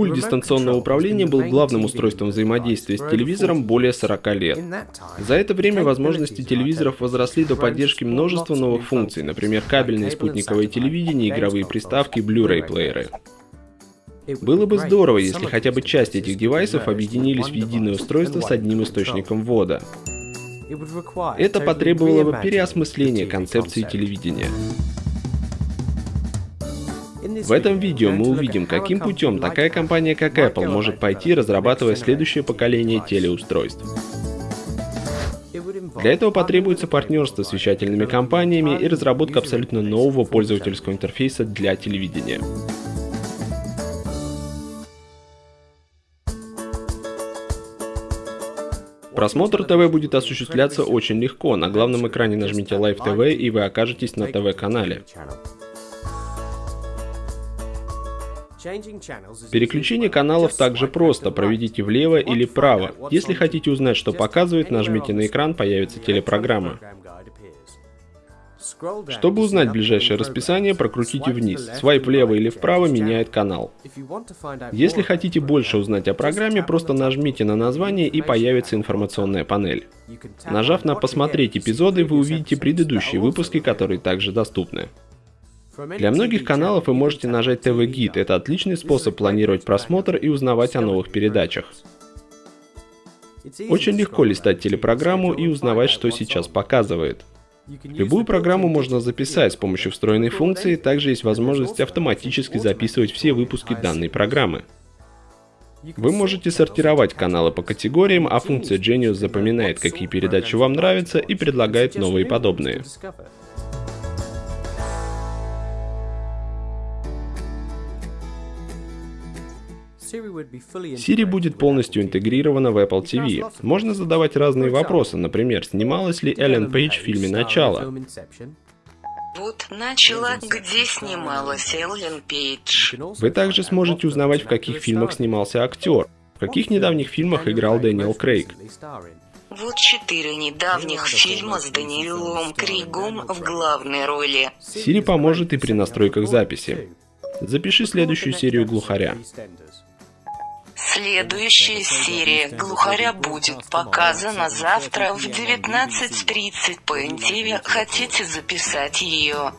Пульт дистанционного управления был главным устройством взаимодействия с телевизором более 40 лет. За это время возможности телевизоров возросли до поддержки множества новых функций, например, кабельное спутниковое телевидение, игровые приставки, Blu-ray плееры. Было бы здорово, если хотя бы часть этих девайсов объединились в единое устройство с одним источником ввода. Это потребовало бы переосмысления концепции телевидения. В этом видео мы увидим, каким путем такая компания, как Apple, может пойти, разрабатывая следующее поколение телеустройств. Для этого потребуется партнерство с вещательными компаниями и разработка абсолютно нового пользовательского интерфейса для телевидения. Просмотр ТВ будет осуществляться очень легко. На главном экране нажмите Live TV и вы окажетесь на ТВ-канале. Переключение каналов также просто, проведите влево или вправо. Если хотите узнать, что показывает, нажмите на экран, появится телепрограмма. Чтобы узнать ближайшее расписание, прокрутите вниз. Свайп влево или вправо меняет канал. Если хотите больше узнать о программе, просто нажмите на название и появится информационная панель. Нажав на «Посмотреть эпизоды», вы увидите предыдущие выпуски, которые также доступны. Для многих каналов вы можете нажать ТВ Гид. Это отличный способ планировать просмотр и узнавать о новых передачах. Очень легко листать телепрограмму и узнавать, что сейчас показывает. Любую программу можно записать с помощью встроенной функции, также есть возможность автоматически записывать все выпуски данной программы. Вы можете сортировать каналы по категориям, а функция Genius запоминает, какие передачи вам нравятся и предлагает новые подобные. Siri будет полностью интегрирована в Apple TV. Можно задавать разные вопросы, например, снималась ли Эллен Пейдж в фильме «Начало». Вот начала, где снималась Эллен Пейдж. Вы также сможете узнавать, в каких фильмах снимался актер, в каких недавних фильмах играл Дэниел Крейг. Вот четыре недавних фильма с Даниилом Крейгом в главной роли. Siri поможет и при настройках записи. Запиши следующую серию глухаря. Следующая серия «Глухаря» будет показана завтра в 19.30 по НТВ. Хотите записать ее?